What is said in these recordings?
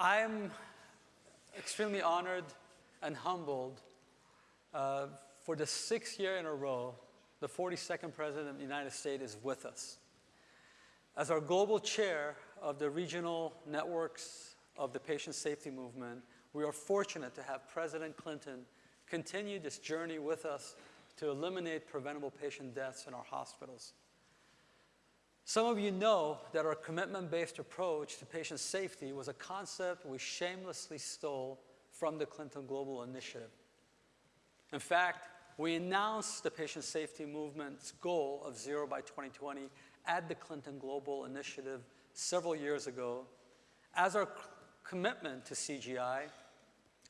I'm extremely honored and humbled uh, for the sixth year in a row, the 42nd President of the United States is with us. As our global chair of the regional networks of the patient safety movement, we are fortunate to have President Clinton continue this journey with us to eliminate preventable patient deaths in our hospitals. Some of you know that our commitment-based approach to patient safety was a concept we shamelessly stole from the Clinton Global Initiative. In fact, we announced the patient safety movement's goal of zero by 2020 at the Clinton Global Initiative several years ago as our commitment to CGI,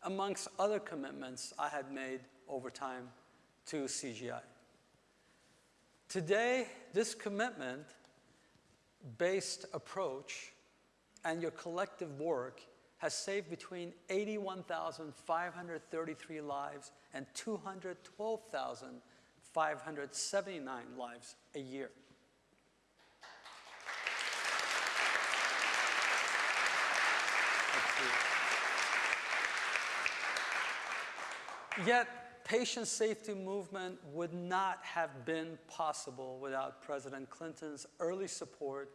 amongst other commitments I had made over time to CGI. Today, this commitment based approach and your collective work has saved between 81,533 lives and 212,579 lives a year. Yet, patient safety movement would not have been possible without President Clinton's early support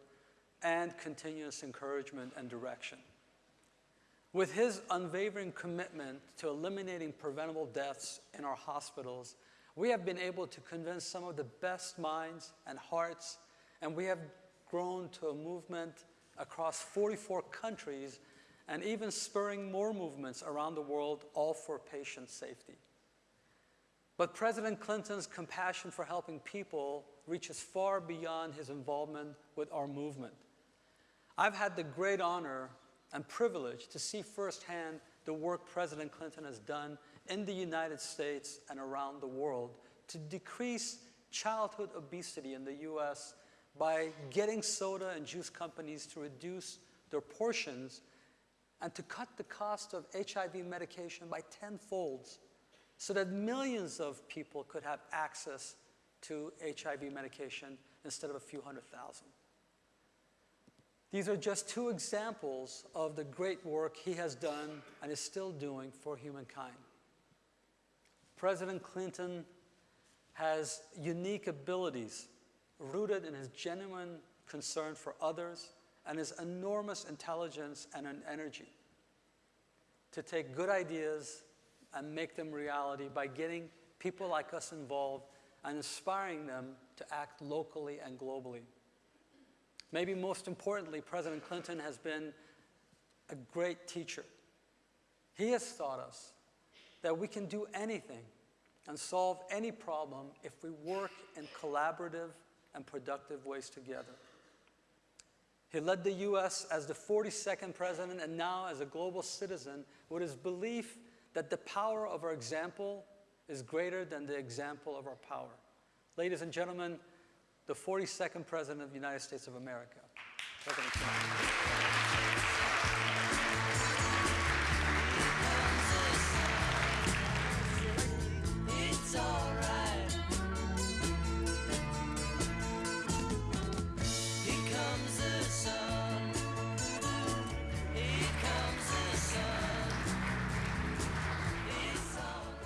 and continuous encouragement and direction. With his unwavering commitment to eliminating preventable deaths in our hospitals, we have been able to convince some of the best minds and hearts, and we have grown to a movement across 44 countries and even spurring more movements around the world, all for patient safety. But President Clinton's compassion for helping people reaches far beyond his involvement with our movement. I've had the great honor and privilege to see firsthand the work President Clinton has done in the United States and around the world to decrease childhood obesity in the US by getting soda and juice companies to reduce their portions and to cut the cost of HIV medication by tenfolds so that millions of people could have access to HIV medication instead of a few hundred thousand. These are just two examples of the great work he has done and is still doing for humankind. President Clinton has unique abilities rooted in his genuine concern for others and his enormous intelligence and an energy to take good ideas and make them reality by getting people like us involved and inspiring them to act locally and globally. Maybe most importantly, President Clinton has been a great teacher. He has taught us that we can do anything and solve any problem if we work in collaborative and productive ways together. He led the US as the 42nd president and now as a global citizen with his belief that the power of our example is greater than the example of our power. Ladies and gentlemen, the 42nd president of the United States of America,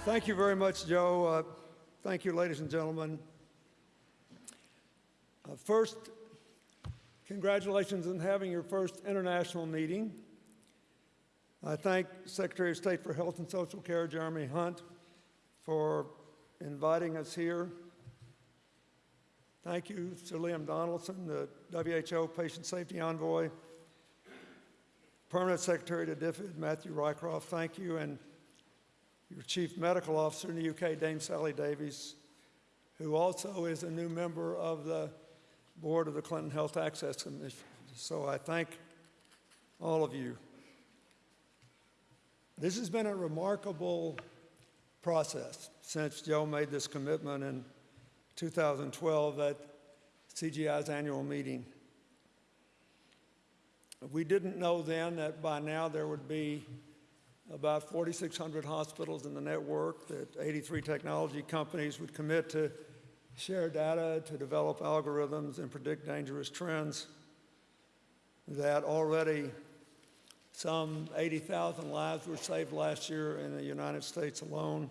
Thank you very much, Joe. Uh, thank you, ladies and gentlemen. Uh, first, congratulations on having your first international meeting. I thank Secretary of State for Health and Social Care, Jeremy Hunt, for inviting us here. Thank you to Liam Donaldson, the WHO Patient Safety Envoy, Permanent Secretary to DFID, Matthew Rycroft, thank you, and your Chief Medical Officer in the UK, Dame Sally Davies, who also is a new member of the board of the Clinton Health Access Commission. So I thank all of you. This has been a remarkable process since Joe made this commitment in 2012 at CGI's annual meeting. We didn't know then that by now there would be about 4,600 hospitals in the network, that 83 technology companies would commit to share data to develop algorithms and predict dangerous trends, that already Some 80,000 lives were saved last year in the United States alone.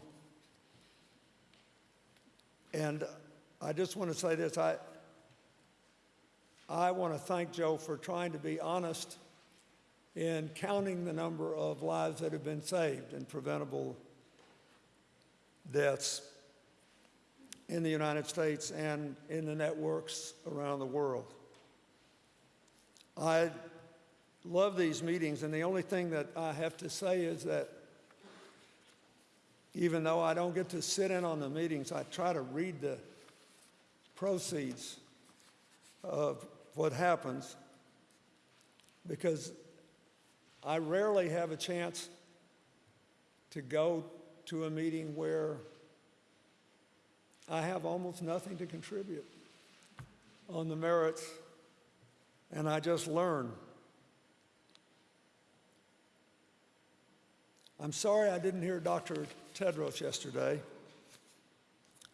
And I just want to say this, I, I want to thank Joe for trying to be honest in counting the number of lives that have been saved and preventable deaths in the United States and in the networks around the world. I love these meetings, and the only thing that I have to say is that even though I don't get to sit in on the meetings, I try to read the proceeds of what happens because I rarely have a chance to go to a meeting where I have almost nothing to contribute on the merits, and I just learn. I'm sorry I didn't hear Dr. Tedros yesterday,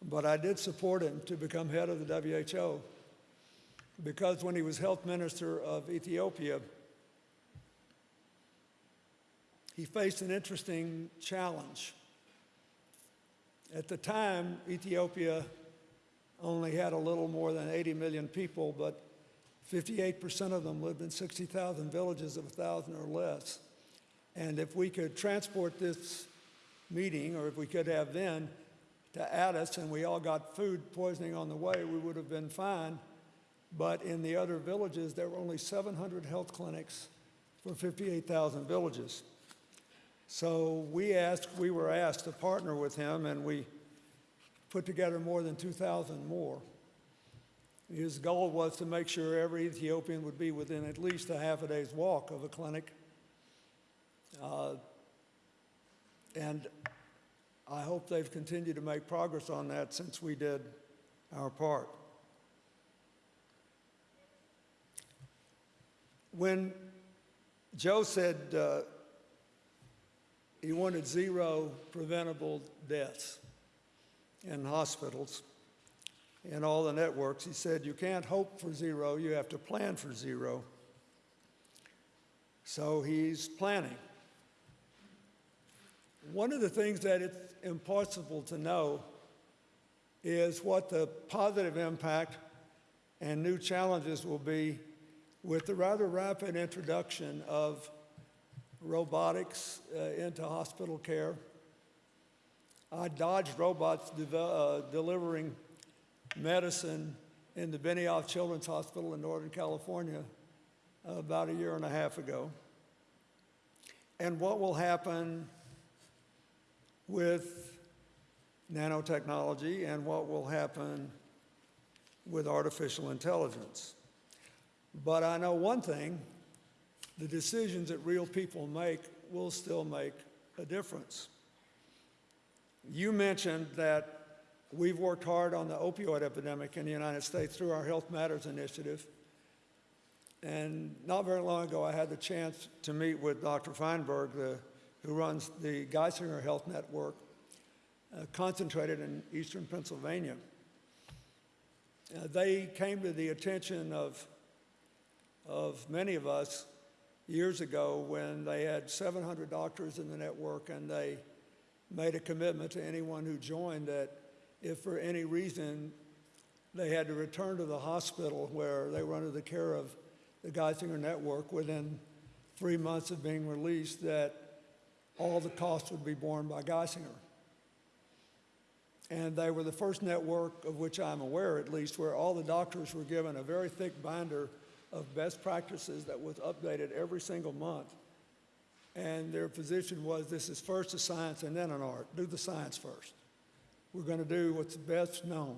but I did support him to become head of the WHO because when he was health minister of Ethiopia, he faced an interesting challenge. At the time, Ethiopia only had a little more than 80 million people, but 58% of them lived in 60,000 villages of 1,000 or less. And if we could transport this meeting, or if we could have then, to Addis, and we all got food poisoning on the way, we would have been fine. But in the other villages, there were only 700 health clinics for 58,000 villages. So we asked, we were asked to partner with him, and we put together more than 2,000 more. His goal was to make sure every Ethiopian would be within at least a half a day's walk of a clinic. Uh, and I hope they've continued to make progress on that since we did our part. When Joe said uh, he wanted zero preventable deaths in hospitals and all the networks, he said, you can't hope for zero, you have to plan for zero. So he's planning. One of the things that it's impossible to know is what the positive impact and new challenges will be with the rather rapid introduction of robotics uh, into hospital care. I dodged robots uh, delivering medicine in the Benioff Children's Hospital in Northern California about a year and a half ago. And what will happen with nanotechnology and what will happen with artificial intelligence. But I know one thing, the decisions that real people make will still make a difference. You mentioned that we've worked hard on the opioid epidemic in the United States through our Health Matters initiative. And not very long ago, I had the chance to meet with Dr. Feinberg, the, who runs the Geisinger Health Network, uh, concentrated in eastern Pennsylvania. Uh, they came to the attention of, of many of us years ago when they had 700 doctors in the network and they made a commitment to anyone who joined that if for any reason they had to return to the hospital where they were under the care of the Geisinger Network within three months of being released, that all the costs would be borne by Geisinger. And they were the first network, of which I'm aware at least, where all the doctors were given a very thick binder of best practices that was updated every single month. And their position was this is first a science and then an art. Do the science first. We're going to do what's best known.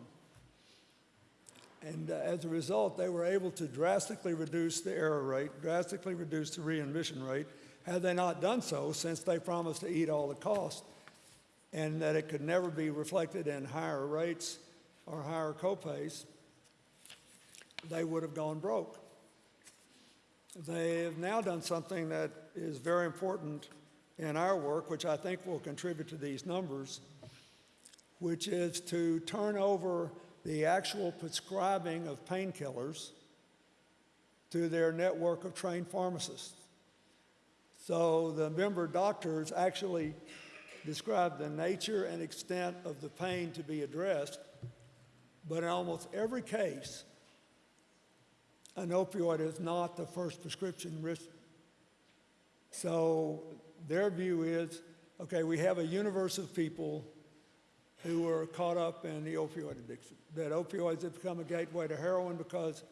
And uh, as a result, they were able to drastically reduce the error rate, drastically reduce the readmission rate. Had they not done so, since they promised to eat all the cost, and that it could never be reflected in higher rates or higher copays, they would have gone broke. They have now done something that is very important in our work, which I think will contribute to these numbers, which is to turn over the actual prescribing of painkillers to their network of trained pharmacists. So the member doctors actually describe the nature and extent of the pain to be addressed, but in almost every case, an opioid is not the first prescription risk. So their view is, okay, we have a universe of people who are caught up in the opioid addiction, that opioids have become a gateway to heroin because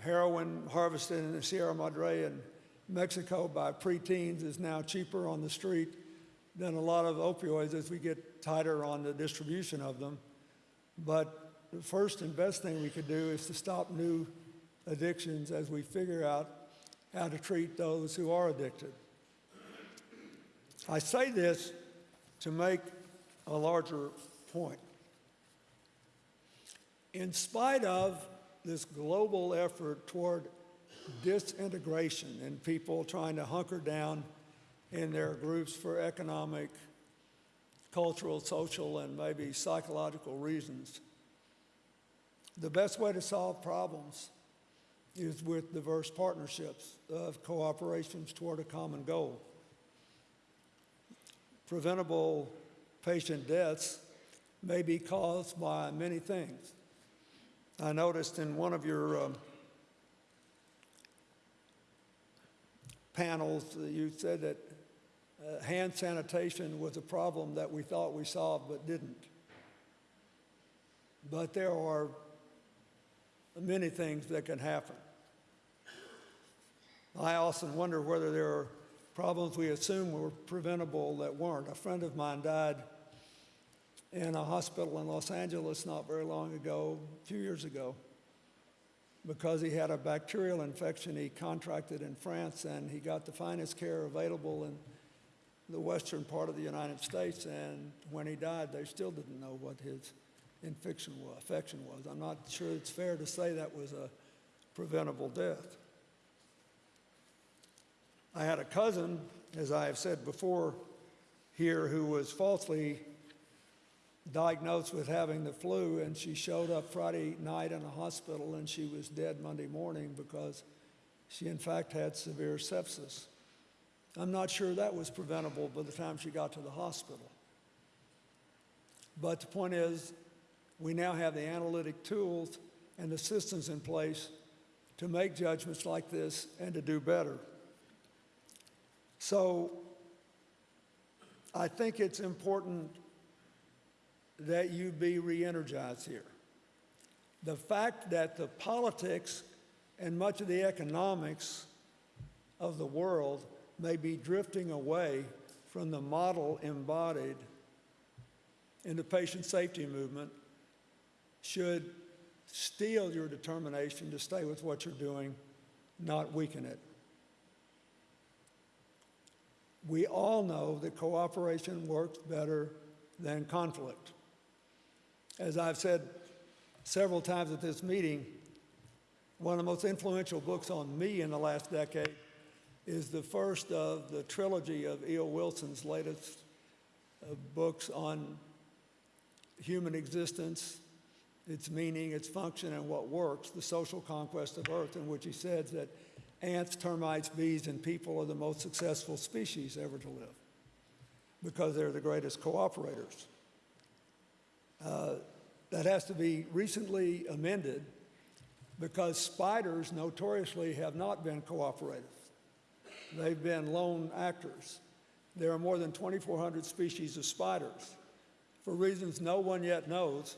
heroin harvested in the Sierra Madre in Mexico by preteens is now cheaper on the street than a lot of opioids as we get tighter on the distribution of them. But the first and best thing we could do is to stop new addictions as we figure out how to treat those who are addicted. I say this to make a larger point. In spite of this global effort toward disintegration and people trying to hunker down in their groups for economic, cultural, social, and maybe psychological reasons, the best way to solve problems is with diverse partnerships of cooperations toward a common goal. Preventable patient deaths may be caused by many things. I noticed in one of your um, panels, uh, you said that uh, hand sanitation was a problem that we thought we solved but didn't. But there are many things that can happen. I often wonder whether there are problems we assume were preventable that weren't. A friend of mine died in a hospital in Los Angeles not very long ago, a few years ago, because he had a bacterial infection he contracted in France and he got the finest care available in the western part of the United States. And when he died, they still didn't know what his infection was. I'm not sure it's fair to say that was a preventable death. I had a cousin, as I have said before here, who was falsely diagnosed with having the flu, and she showed up Friday night in a hospital and she was dead Monday morning because she, in fact, had severe sepsis. I'm not sure that was preventable by the time she got to the hospital. But the point is, we now have the analytic tools and the systems in place to make judgments like this and to do better. So I think it's important that you be re energized here. The fact that the politics and much of the economics of the world may be drifting away from the model embodied in the patient safety movement should steel your determination to stay with what you're doing, not weaken it. We all know that cooperation works better than conflict. As I've said several times at this meeting, one of the most influential books on me in the last decade is the first of the trilogy of E.O. Wilson's latest uh, books on human existence, its meaning, its function, and what works, The Social Conquest of Earth, in which he says that ants, termites, bees, and people are the most successful species ever to live because they're the greatest cooperators. Uh, that has to be recently amended because spiders notoriously have not been cooperative. They've been lone actors. There are more than 2,400 species of spiders. For reasons no one yet knows,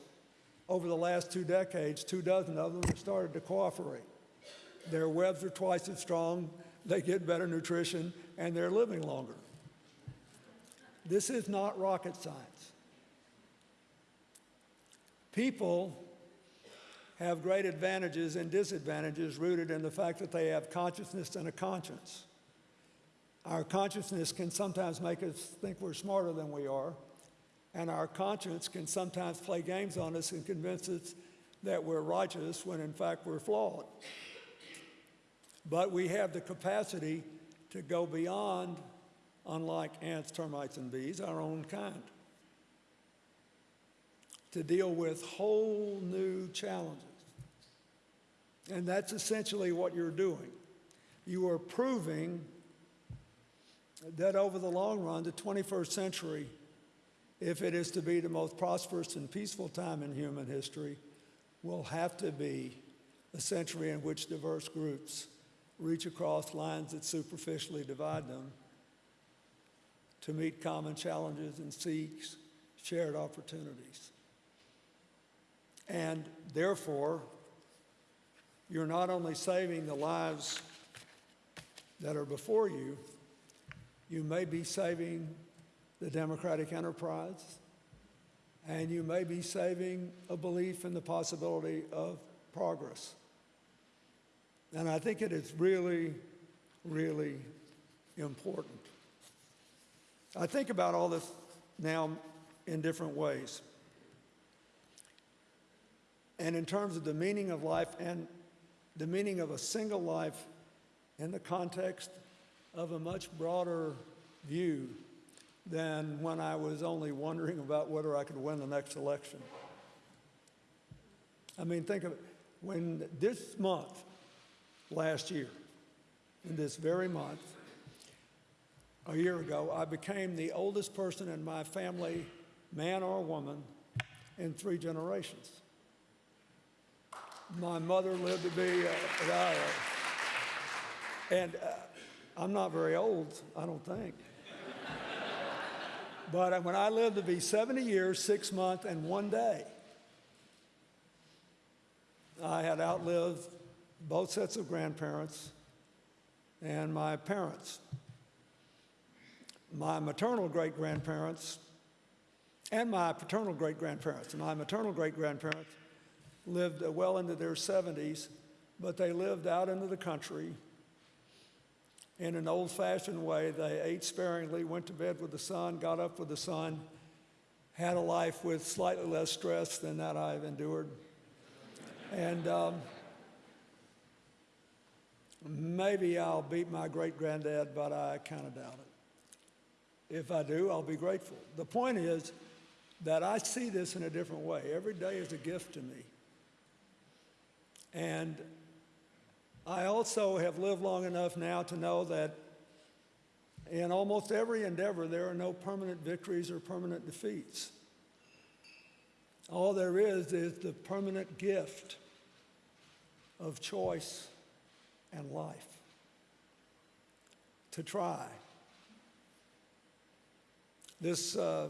over the last two decades, two dozen of them have started to cooperate. Their webs are twice as strong, they get better nutrition, and they're living longer. This is not rocket science. People have great advantages and disadvantages rooted in the fact that they have consciousness and a conscience. Our consciousness can sometimes make us think we're smarter than we are, and our conscience can sometimes play games on us and convince us that we're righteous when in fact we're flawed. But we have the capacity to go beyond, unlike ants, termites, and bees, our own kind, to deal with whole new challenges. And that's essentially what you're doing. You are proving that over the long run, the 21st century, if it is to be the most prosperous and peaceful time in human history, will have to be a century in which diverse groups reach across lines that superficially divide them to meet common challenges and seek shared opportunities. And therefore, you're not only saving the lives that are before you, you may be saving the democratic enterprise, and you may be saving a belief in the possibility of progress. And I think it is really, really important. I think about all this now in different ways. And in terms of the meaning of life and the meaning of a single life in the context of a much broader view than when I was only wondering about whether I could win the next election. I mean, think of it. When this month, last year, in this very month, a year ago, I became the oldest person in my family, man or woman, in three generations. My mother lived to be, uh, and uh, I'm not very old, I don't think. but when I lived to be 70 years, six months, and one day, I had outlived both sets of grandparents and my parents. My maternal great grandparents and my paternal great grandparents. My maternal great grandparents lived well into their 70s, but they lived out into the country in an old fashioned way. They ate sparingly, went to bed with the sun, got up with the sun, had a life with slightly less stress than that I've endured. And um, maybe I'll beat my great granddad, but I kind of doubt it. If I do, I'll be grateful. The point is that I see this in a different way. Every day is a gift to me. And I also have lived long enough now to know that in almost every endeavor, there are no permanent victories or permanent defeats. All there is is the permanent gift of choice and life. To try. This uh,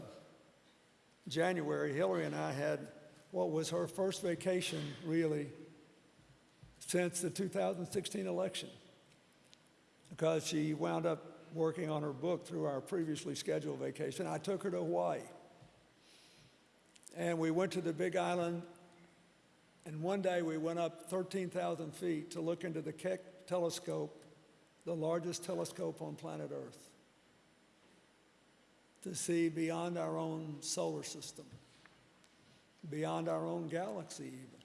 January, Hillary and I had what was her first vacation, really, since the 2016 election, because she wound up working on her book through our previously scheduled vacation. I took her to Hawaii. And we went to the Big Island, and one day we went up 13,000 feet to look into the Keck telescope, the largest telescope on planet Earth, to see beyond our own solar system, beyond our own galaxy, even.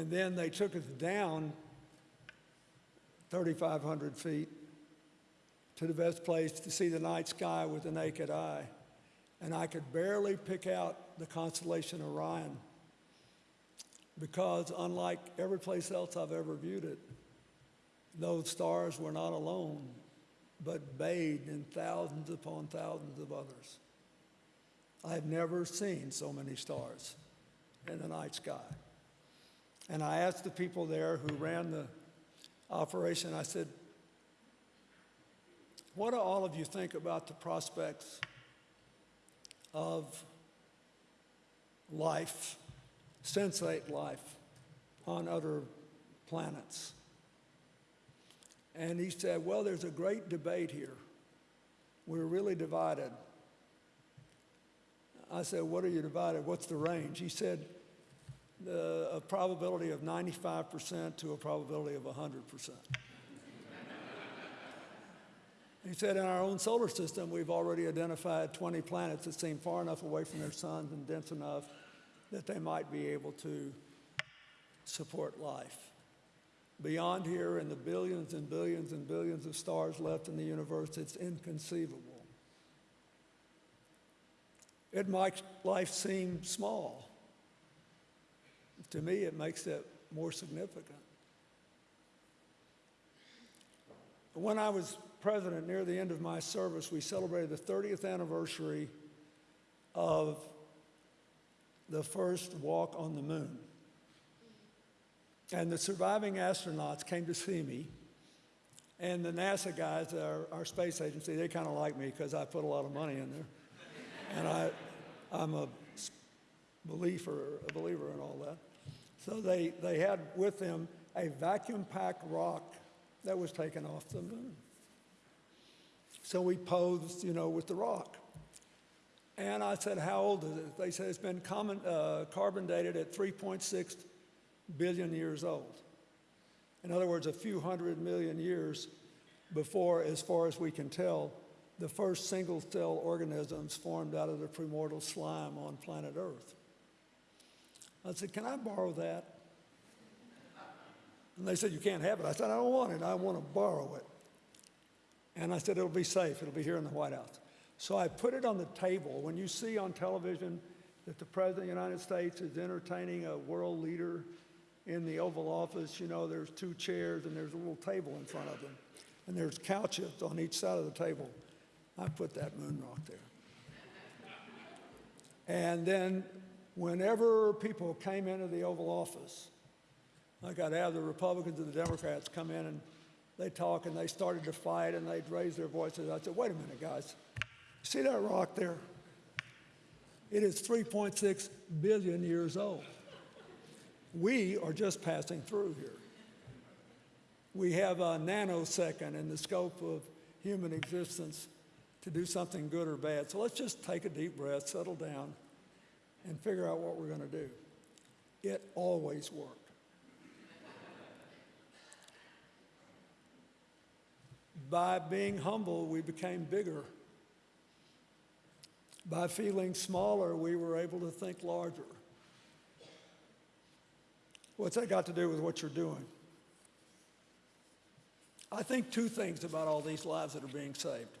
And then they took us down 3,500 feet to the best place to see the night sky with the naked eye. And I could barely pick out the constellation Orion because, unlike every place else I've ever viewed it, those stars were not alone, but bathed in thousands upon thousands of others. I've never seen so many stars in the night sky. And I asked the people there who ran the operation, I said, What do all of you think about the prospects of life, sensate life, on other planets? And he said, Well, there's a great debate here. We're really divided. I said, What are you divided? What's the range? He said, the, a probability of 95% to a probability of 100%. He said, in our own solar system, we've already identified 20 planets that seem far enough away from their suns and dense enough that they might be able to support life. Beyond here, in the billions and billions and billions of stars left in the universe, it's inconceivable. It makes life seem small. To me, it makes it more significant. when I was president, near the end of my service, we celebrated the 30th anniversary of the first walk on the moon. And the surviving astronauts came to see me. And the NASA guys, our, our space agency, they kind of like me because I put a lot of money in there. And I, I'm a believer, a believer in all that. So they, they had with them a vacuum packed rock that was taken off the moon. So we posed, you know, with the rock. And I said, How old is it? They said it's been common, uh, carbon dated at 3.6 billion years old. In other words, a few hundred million years before, as far as we can tell, the first single cell organisms formed out of the primordial slime on planet Earth. I said, Can I borrow that? And they said, You can't have it. I said, I don't want it. I want to borrow it. And I said, It'll be safe. It'll be here in the White House. So I put it on the table. When you see on television that the President of the United States is entertaining a world leader in the Oval Office, you know, there's two chairs and there's a little table in front of them. And there's couches on each side of the table. I put that moon rock there. And then whenever people came into the Oval Office, like I'd have the Republicans and the Democrats come in and they talk and they started to fight and they'd raise their voices. I said, wait a minute, guys. See that rock there? It is 3.6 billion years old. We are just passing through here. We have a nanosecond in the scope of human existence to do something good or bad. So let's just take a deep breath, settle down, and figure out what we're going to do. It always worked. By being humble, we became bigger. By feeling smaller, we were able to think larger. What's that got to do with what you're doing? I think two things about all these lives that are being saved.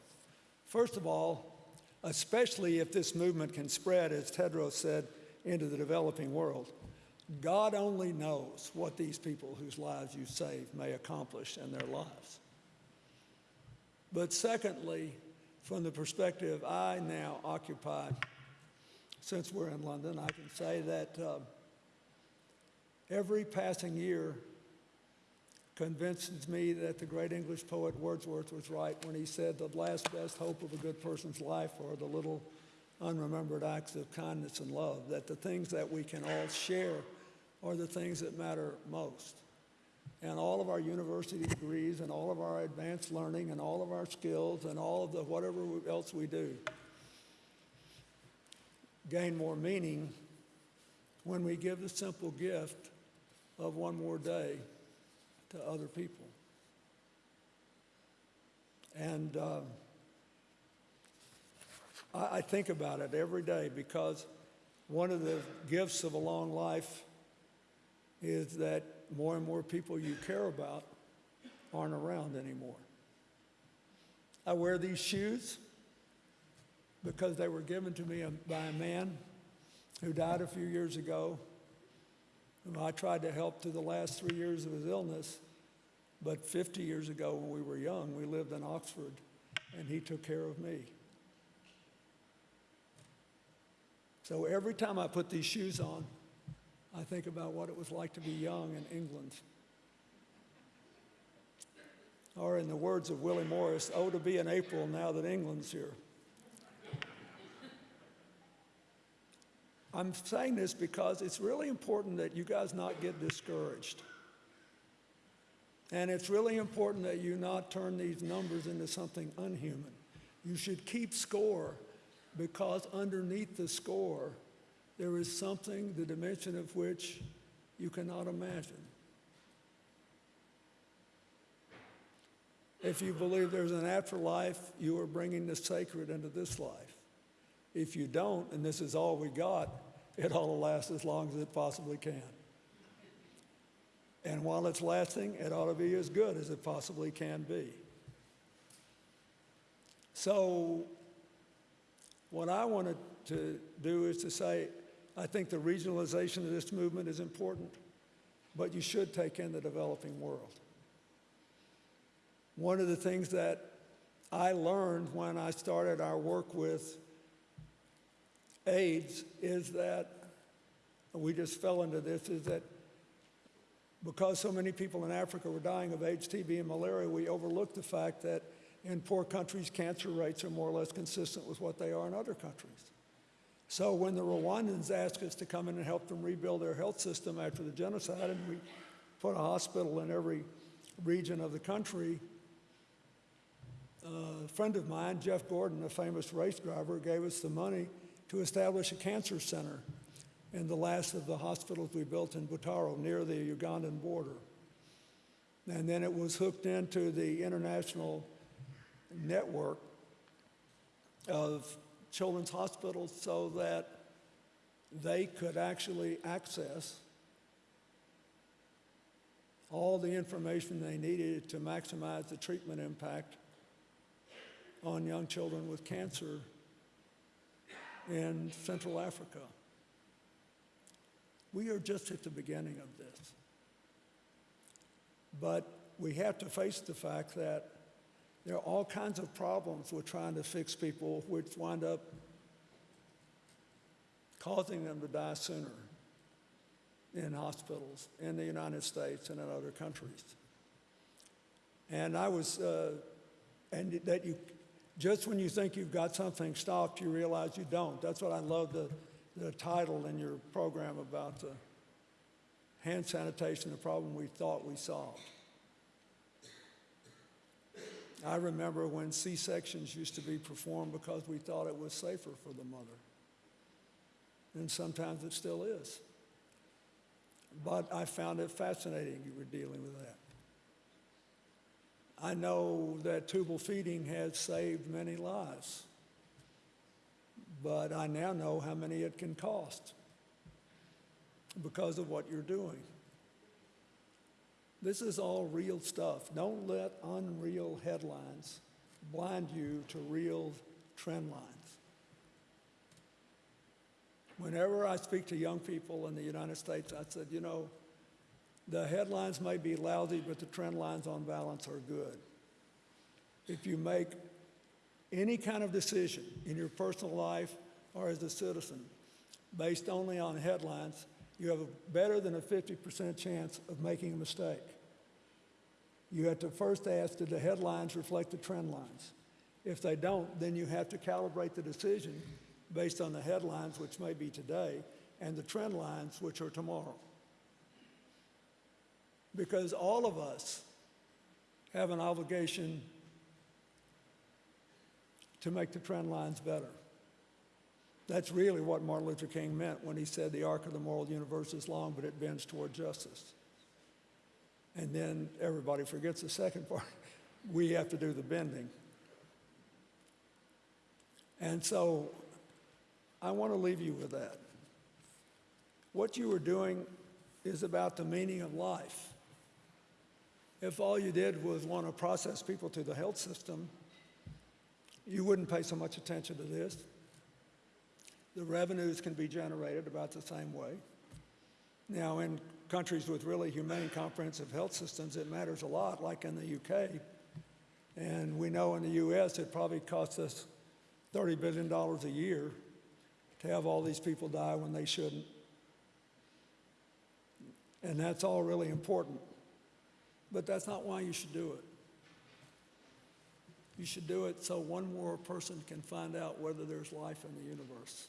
First of all, especially if this movement can spread, as Tedros said, into the developing world, God only knows what these people whose lives you save may accomplish in their lives. But secondly, from the perspective I now occupy, since we're in London, I can say that uh, every passing year convinces me that the great English poet Wordsworth was right when he said the last best hope of a good person's life are the little unremembered acts of kindness and love, that the things that we can all share are the things that matter most. And all of our university degrees and all of our advanced learning and all of our skills and all of the whatever else we do gain more meaning when we give the simple gift of one more day to other people. And um, I, I think about it every day because one of the gifts of a long life is that more and more people you care about aren't around anymore. I wear these shoes because they were given to me by a man who died a few years ago, whom I tried to help through the last three years of his illness. But 50 years ago, when we were young, we lived in Oxford, and he took care of me. So every time I put these shoes on, I think about what it was like to be young in England. Or, in the words of Willie Morris, oh, to be in April now that England's here. I'm saying this because it's really important that you guys not get discouraged. And it's really important that you not turn these numbers into something unhuman. You should keep score because underneath the score, there is something, the dimension of which you cannot imagine. If you believe there's an afterlife, you are bringing the sacred into this life. If you don't, and this is all we got, it ought to last as long as it possibly can. And while it's lasting, it ought to be as good as it possibly can be. So, what I wanted to do is to say, I think the regionalization of this movement is important, but you should take in the developing world. One of the things that I learned when I started our work with AIDS is that, we just fell into this, is that because so many people in Africa were dying of AIDS, TB, and malaria, we overlooked the fact that in poor countries, cancer rates are more or less consistent with what they are in other countries. So when the Rwandans asked us to come in and help them rebuild their health system after the genocide, and we put a hospital in every region of the country, uh, a friend of mine, Jeff Gordon, a famous race driver, gave us the money to establish a cancer center in the last of the hospitals we built in Butaro near the Ugandan border. And then it was hooked into the international network of children's hospitals so that they could actually access all the information they needed to maximize the treatment impact on young children with cancer in Central Africa. We are just at the beginning of this. But we have to face the fact that there are all kinds of problems with trying to fix people, which wind up causing them to die sooner in hospitals in the United States and in other countries. And I was, uh, and that you, just when you think you've got something stopped, you realize you don't. That's what I love the, the title in your program about the hand sanitation, the problem we thought we solved. I remember when C-sections used to be performed because we thought it was safer for the mother. And sometimes it still is. But I found it fascinating you were dealing with that. I know that tubal feeding has saved many lives, but I now know how many it can cost because of what you're doing. This is all real stuff. Don't let unreal headlines blind you to real trend lines. Whenever I speak to young people in the United States, I said, you know, the headlines may be lousy, but the trend lines on balance are good. If you make any kind of decision in your personal life or as a citizen based only on headlines, you have a better than a 50% chance of making a mistake. You have to first ask, did the headlines reflect the trend lines? If they don't, then you have to calibrate the decision based on the headlines, which may be today, and the trend lines, which are tomorrow. Because all of us have an obligation to make the trend lines better. That's really what Martin Luther King meant when he said the arc of the moral universe is long, but it bends toward justice. And then everybody forgets the second part. We have to do the bending. And so I want to leave you with that. What you were doing is about the meaning of life. If all you did was want to process people to the health system, you wouldn't pay so much attention to this. The revenues can be generated about the same way. Now, in countries with really humane comprehensive health systems, it matters a lot, like in the UK. And we know in the US, it probably costs us $30 billion a year to have all these people die when they shouldn't. And that's all really important. But that's not why you should do it. You should do it so one more person can find out whether there's life in the universe.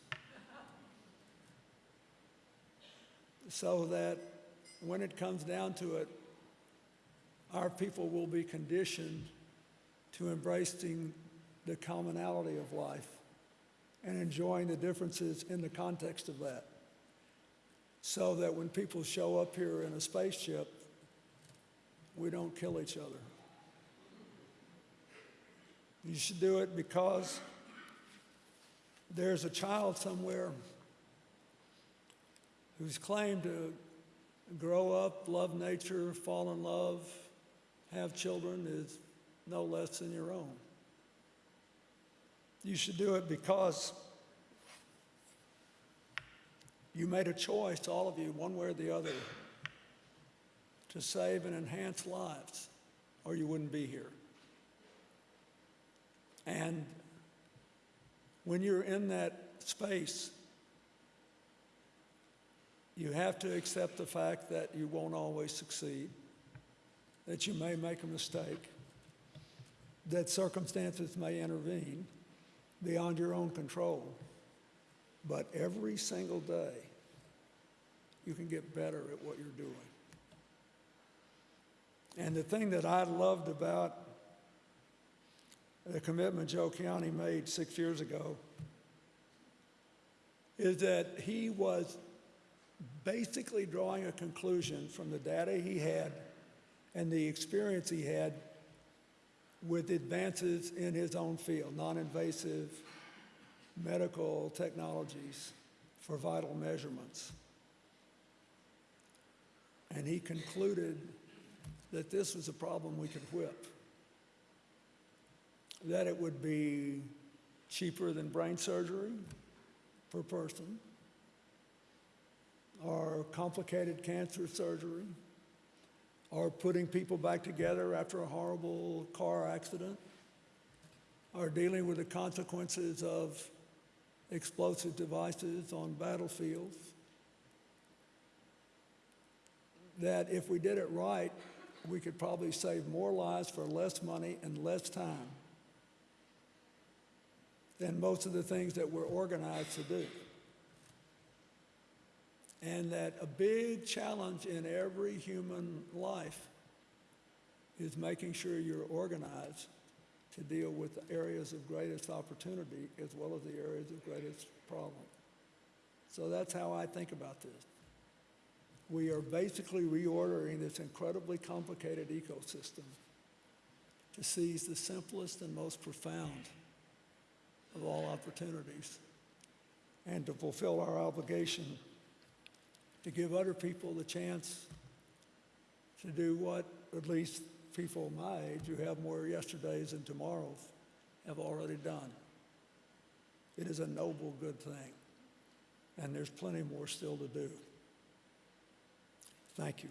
So that when it comes down to it, our people will be conditioned to embracing the commonality of life and enjoying the differences in the context of that. So that when people show up here in a spaceship, we don't kill each other. You should do it because there's a child somewhere who's claimed to grow up, love nature, fall in love, have children is no less than your own. You should do it because you made a choice, all of you, one way or the other, to save and enhance lives, or you wouldn't be here. And when you're in that space, you have to accept the fact that you won't always succeed, that you may make a mistake, that circumstances may intervene beyond your own control. But every single day, you can get better at what you're doing. And the thing that I loved about the commitment Joe Kiani made six years ago is that he was basically drawing a conclusion from the data he had and the experience he had with advances in his own field, non-invasive medical technologies for vital measurements. And he concluded that this was a problem we could whip. That it would be cheaper than brain surgery per person, or complicated cancer surgery, or putting people back together after a horrible car accident, or dealing with the consequences of explosive devices on battlefields. That if we did it right, we could probably save more lives for less money and less time than most of the things that we're organized to do. And that a big challenge in every human life is making sure you're organized to deal with the areas of greatest opportunity as well as the areas of greatest problem. So that's how I think about this. We are basically reordering this incredibly complicated ecosystem to seize the simplest and most profound of all opportunities and to fulfill our obligation to give other people the chance to do what at least people my age who have more yesterdays than tomorrows have already done. It is a noble, good thing, and there's plenty more still to do. Thank you.